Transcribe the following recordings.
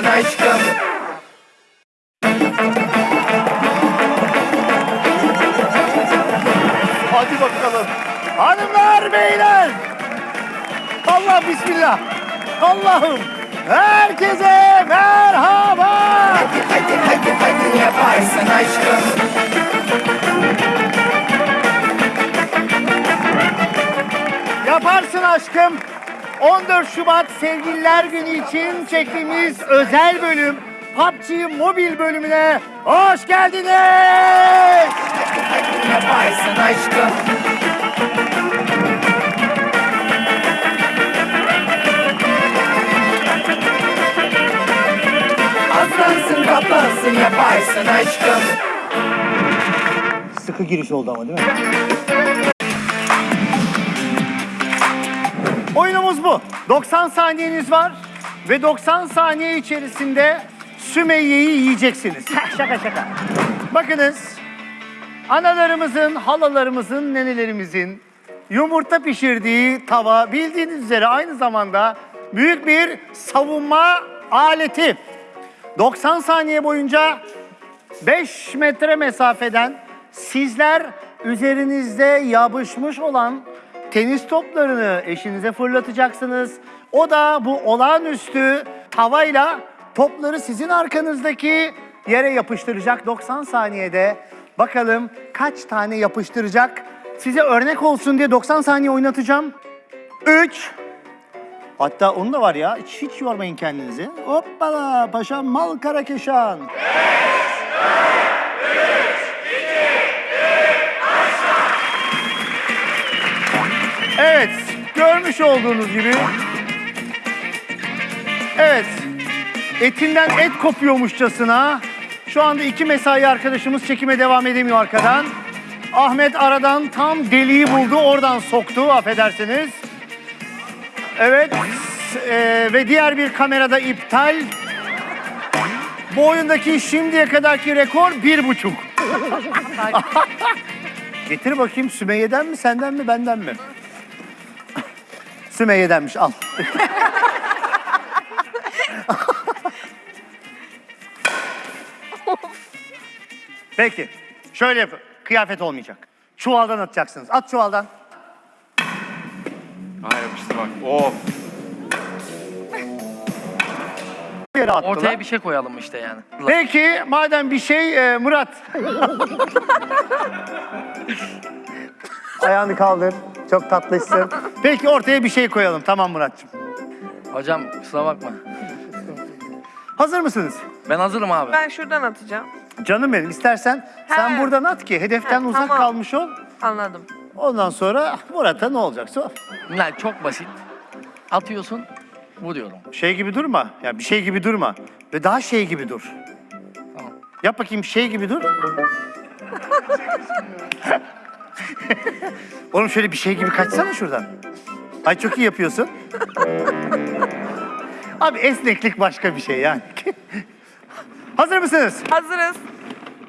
yaparsın aşkım Hadi bakalım. Hanımlar beyler. Allah bismillah. Allah'ım. Herkese merhaba. Hadi hadi hadi hadi yaparsın aşkım Yaparsın aşkım. 14 Şubat Sevgililer Günü için çektiğimiz özel bölüm PUBG Mobil bölümüne hoş geldiniz. Yaparsın aşkım Aslansın kaplansın yaparsın aşkım Sıkı giriş oldu ama değil mi? Oyunumuz bu. 90 saniyeniz var ve 90 saniye içerisinde Sümeyye'yi yiyeceksiniz. şaka şaka. Bakınız, analarımızın, halalarımızın, nenelerimizin yumurta pişirdiği tava bildiğiniz üzere aynı zamanda büyük bir savunma aleti. 90 saniye boyunca 5 metre mesafeden sizler üzerinizde yapışmış olan tenis toplarını eşinize fırlatacaksınız. O da bu olağanüstü tavayla topları sizin arkanızdaki yere yapıştıracak 90 saniyede. Bakalım kaç tane yapıştıracak? Size örnek olsun diye 90 saniye oynatacağım. 3 Hatta onun da var ya hiç, hiç yormayın kendinizi. Hoppala paşam mal karakeşan. Evet, görmüş olduğunuz gibi. Evet, etinden et kopuyormuşçasına. Şu anda iki mesai arkadaşımız çekime devam edemiyor arkadan. Ahmet aradan tam deliği buldu, oradan soktu affedersiniz. Evet, eee, ve diğer bir kamerada iptal. Bu oyundaki şimdiye kadarki rekor bir buçuk. Getir bakayım Sümeyye'den mi, senden mi, benden mi? Sümeyye'denmiş, al. Peki, şöyle yapın. Kıyafet olmayacak. Çuvaldan atacaksınız. At çuvaldan. Ha yapıştı bak. Of. Bir yere attılar. Ortaya bir şey koyalım işte yani. Peki, madem bir şey, e, Murat. Ayağını kaldır. Çok tatlısın. Peki ortaya bir şey koyalım. Tamam Murat'cığım. Hocam kusura bakma. Hazır mısınız? Ben hazırım abi. Ben şuradan atacağım. Canım benim istersen sen He. buradan at ki hedeften He, uzak tamam. kalmış ol. Anladım. Ondan sonra Murat'a ne olacaksa o. Lan çok basit. Atıyorsun, vuruyorum. Şey gibi durma. Ya bir şey gibi durma. Ve daha şey gibi dur. Tamam. Yap bakayım şey gibi dur. Oğlum şöyle bir şey gibi kaçsana şuradan. Ay çok iyi yapıyorsun. Abi esneklik başka bir şey yani. Hazır mısınız? Hazırız.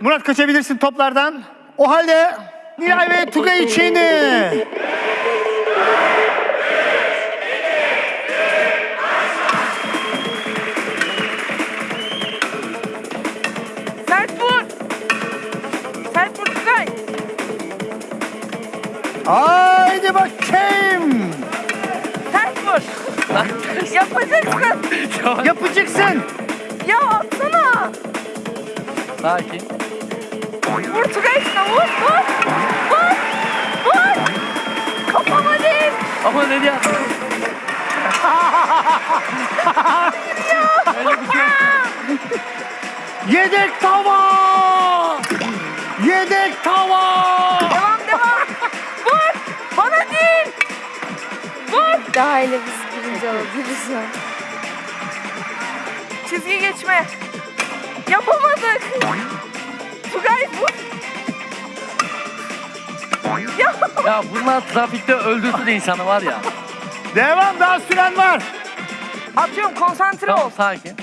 Murat kaçabilirsin toplardan. O halde Nilay ve Tugay için Sert vur. Sert vur Tugay. Haydi bakayım. Sert vur. Yapacaksın. Yapacaksın. Ya atsana. Sakin. Vur şuna vur. Vur. Vur. Vur. Kafama değil. Ama ne? Öyle bir şey. Yedek tava. Yedek tava. Daha ile biz birinci olabiliriz ya. Çizgi geçme. Yapamadık. Tugay vur. Ya Ya bunlar trafikte öldürsün insanı var ya. Devam daha süren var. atıyorum konsantre ol. Tamam sakin.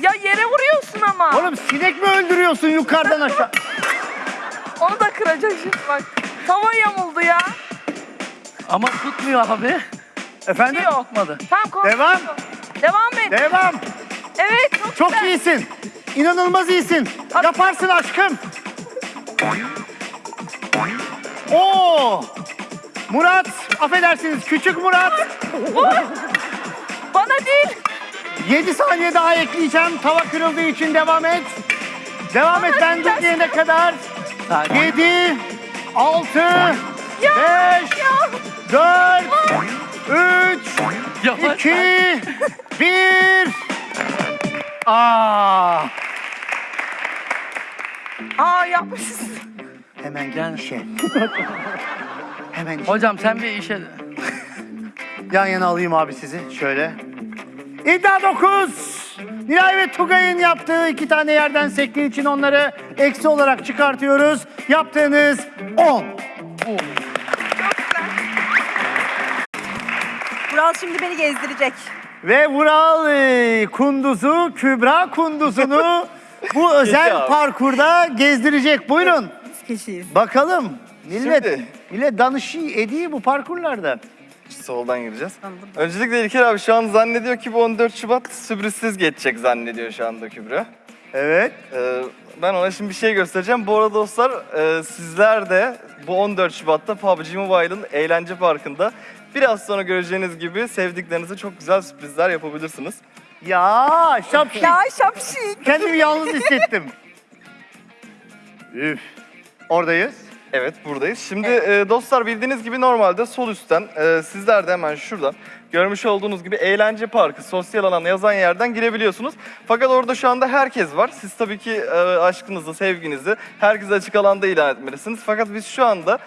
Ya yere vuruyorsun ama. Oğlum sinek mi öldürüyorsun yukarıdan aşağı? Onu da kıracak şimdi bak. Tava yamuldu ya. Ama tutmuyor abi. Efendim? Yok. Tutmadı. Tamam konsantre Devam. Devam et. Devam. Evet çok, Çok güzel. iyisin. İnanılmaz iyisin. Yaparsın aşkım. Oo! Murat, affedersiniz küçük Murat. Bana değil. 7 saniye daha ekleyeceğim. Tava kırıldığı için devam et. Devam et ben diyene kadar. Sakin. 7, 6, 5, Ya. 4, 3, Yavaş. 2, 1. Aa! Aa yapmışız. Hemen gel Gel. işe. Hemen işe. Hocam sen bir işe... Yan yana alayım abi sizi. Şöyle. İddia 9. Nilay ve Tugay'ın yaptığı iki tane yerden sektiği için onları eksi olarak çıkartıyoruz. Yaptığınız 10. Vural şimdi beni gezdirecek. Ve Vural e, Kunduz'u, Kübra Kunduz'unu bu özel parkurda gezdirecek. Buyurun. Biz kişiyiz. Bakalım. Millet, Şimdi- millet danışı ediyor bu parkurlarda. Soldan gireceğiz. Öncelikle İlker abi şu an zannediyor ki bu 14 Şubat sürprizsiz geçecek zannediyor şu anda Kübra. Evet. Ee, ben ona şimdi bir şey göstereceğim. Bu arada dostlar e, sizler de bu 14 Şubat'ta PUBG Mobile'ın eğlence parkında biraz sonra göreceğiniz gibi sevdiklerinize çok güzel sürprizler yapabilirsiniz. Ya şapşik. Ya şapşik. Kendimi yalnız hissettim. Üf. Oradayız. Evet buradayız. Şimdi e, dostlar bildiğiniz gibi normalde sol üstten e, sizler de hemen şuradan görmüş olduğunuz gibi eğlence parkı sosyal alan yazan yerden girebiliyorsunuz. Fakat orada şu anda herkes var. Siz tabii ki e, aşkınızı, sevginizi herkese açık alanda ilan etmelisiniz. Fakat biz şu anda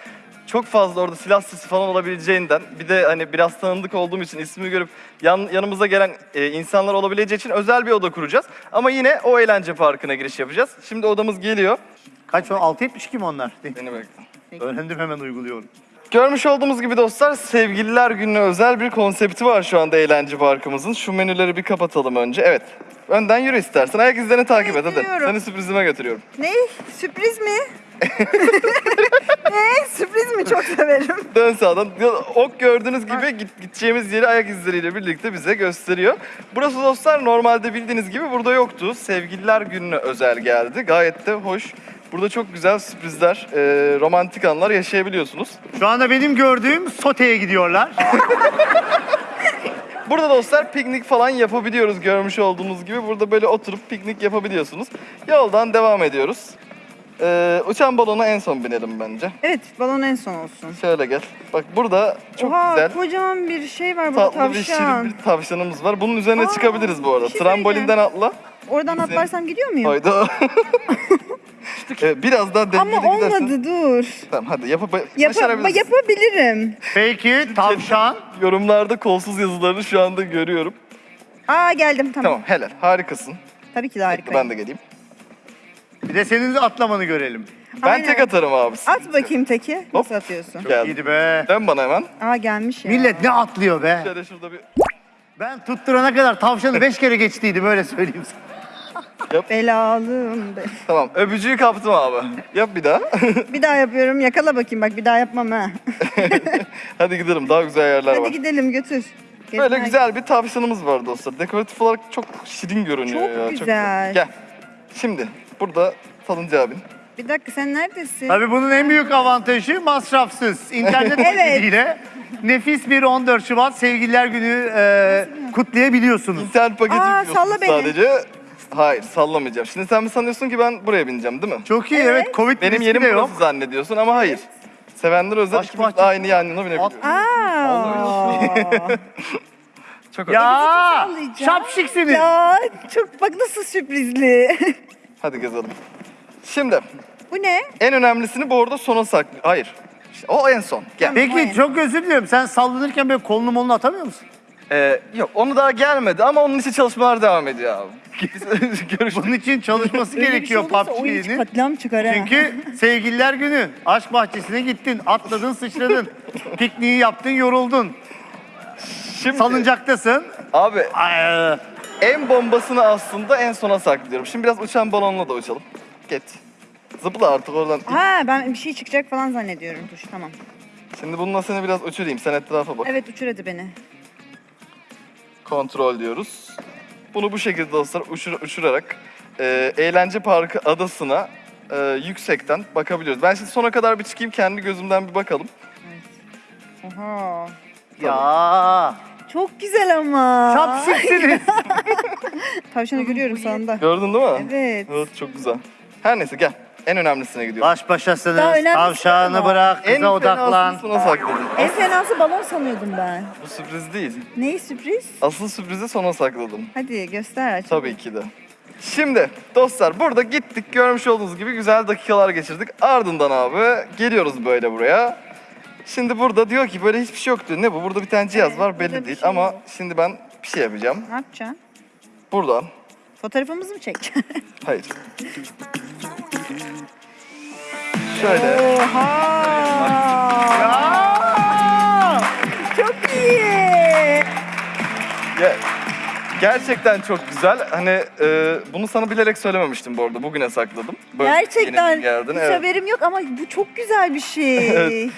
çok fazla orada silah sesi falan olabileceğinden bir de hani biraz tanındık olduğum için ismini görüp yan, yanımıza gelen e, insanlar olabileceği için özel bir oda kuracağız. Ama yine o eğlence parkına giriş yapacağız. Şimdi odamız geliyor. Kaç o? 6.72 mi onlar? Beni bekle. Öğrendim hemen uyguluyorum. Görmüş olduğumuz gibi dostlar sevgililer gününe özel bir konsepti var şu anda eğlence parkımızın. Şu menüleri bir kapatalım önce. Evet. Önden yürü istersen. Ayak izlerini takip et hadi. Yürüyorum. Seni sürprizime götürüyorum. Ne? Sürpriz mi? Ne? Sürpriz mi? Çok severim. Dön sağdan. Ok gördüğünüz gibi git, gideceğimiz yeri ayak izleriyle birlikte bize gösteriyor. Burası dostlar normalde bildiğiniz gibi burada yoktu. Sevgililer gününe özel geldi. Gayet de hoş. Burada çok güzel sürprizler, e, romantik anlar yaşayabiliyorsunuz. Şu anda benim gördüğüm soteye gidiyorlar. Burada dostlar piknik falan yapabiliyoruz görmüş olduğunuz gibi. Burada böyle oturup piknik yapabiliyorsunuz. Yoldan devam ediyoruz. Ee, uçan balona en son binelim bence. Evet, balon en son olsun. Şöyle gel. Bak burada çok Oha, güzel kocaman bir şey var burada tatlı bir tavşan. şirin bir tavşanımız var. Bunun üzerine Aa, çıkabiliriz bu arada. bir şey Trambolinden atla. Oradan Bizim- atlarsam gidiyor muyum? Hayda. evet, biraz daha dengeli Ama gidersen. olmadı dur. Tamam hadi yapıp Yapa, başarabilirsin. yapabilirim. Peki tavşan. Yorumlarda kolsuz yazılarını şu anda görüyorum. Aa geldim tamam. Tamam helal harikasın. Tabii ki de harikayım. ben de geleyim. Bir de senin atlamanı görelim. Ben Aynen. tek atarım abi. At bakayım teki. Nasıl atıyorsun? Geldim. İyiydi be. Dön bana hemen. Aa gelmiş ya. Millet ne atlıyor be. Şöyle şurada bir Ben tutturana kadar tavşanı beş kere geçtiydim öyle söyleyeyim sana. Belalım be. Tamam öpücüğü kaptım abi. Yap bir daha. Bir daha yapıyorum. Yakala bakayım bak bir daha yapmam ha. Hadi gidelim daha güzel yerler Hadi var. gidelim götür. Böyle Gezmeye- güzel bir tavşanımız var dostlar. Dekoratif olarak çok şirin görünüyor Çok ya. güzel. Gel. Şimdi burada salıncağı abin. Bir dakika sen neredesin? Tabii bunun en büyük avantajı masrafsız. İnternet Evet. paketiyle nefis bir 14 Şubat Sevgililer Günü e, kutlayabiliyorsunuz. İnternet paketi Aa, yüklüyorsun salla beni. sadece. Hayır sallamayacağım. Şimdi sen mi sanıyorsun ki ben buraya bineceğim değil mi? Çok iyi evet, Covid Benim riski yerim de burası yok. zannediyorsun ama hayır. Sevenler özel Aşk ikimiz de bahçesi. aynı yan yana binebiliyoruz. Aa. Çok hoş. Ya sallayacağım. şapşiksiniz. ya çok bak nasıl sürprizli. Hadi gezelim. Şimdi Bu ne? en önemlisini bu arada sona saklı. Hayır. İşte o en son. Gel. Peki çok özür diliyorum. Sen sallanırken böyle kolunu molunu atamıyor musun? Ee, yok onu daha gelmedi ama onun için çalışmalar devam ediyor abi. Biz görüşürüz. Bunun için çalışması Öyle bir şey gerekiyor olursa oyun PUBG'nin. katliam çıkar ha. Çünkü sevgililer günü. Aşk bahçesine gittin, atladın, sıçradın. Pikniği yaptın, yoruldun. Şimdi, Salıncaktasın. Abi Ay, en bombasını aslında en sona saklıyorum. Şimdi biraz uçan balonla da uçalım. Geç. Zıpla artık oradan. Ha ben bir şey çıkacak falan zannediyorum. Dur tamam. Şimdi bununla seni biraz uçurayım. Sen etrafa bak. Evet uçur hadi beni. Kontrol diyoruz. Bunu bu şekilde dostlar uçur- uçurarak e, eğlence parkı adasına e, yüksekten bakabiliyoruz. Ben şimdi sona kadar bir çıkayım kendi gözümden bir bakalım. Oha. Ya. Çok güzel ama. Şapşiksiniz. Tavşanı görüyorum sağında. Gördün değil mi? Evet. Evet çok güzel. Her neyse gel. En önemlisine gidiyoruz. Baş başasınız. Daha önemlisi Tavşanı ama. bırak. en Kıza odaklan. fenasını sona sakladım. En fenası balon sanıyordum ben. Bu sürpriz değil. Neyi sürpriz? Asıl sürprizi sona sakladım. Hadi göster aç. Tabii ki de. Şimdi dostlar burada gittik görmüş olduğunuz gibi güzel dakikalar geçirdik. Ardından abi geliyoruz böyle buraya. Şimdi burada diyor ki böyle hiçbir şey yok diyor. Ne bu? Burada bir tane cihaz Evet, var burada belli bir değil şey ama yok. şimdi ben bir şey yapacağım. Ne yapacaksın? Buradan. Fotoğrafımızı mı çekeceksin? Hayır. Şöyle. Oha! Çok iyi. Ya, gerçekten çok güzel. Hani e, bunu sana bilerek söylememiştim bu arada. Bugüne sakladım. Böyle Gerçekten bir hiç evet. haberim yok ama bu çok güzel bir şey. Evet.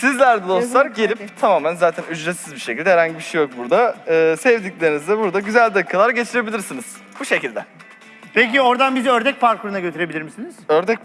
Sizler de dostlar Yazın gelip hadi. tamamen zaten ücretsiz bir şekilde herhangi bir şey yok burada. E, sevdiklerinizle burada güzel dakikalar geçirebilirsiniz. Bu şekilde. Peki oradan bizi ördek parkuruna götürebilir misiniz? Ördek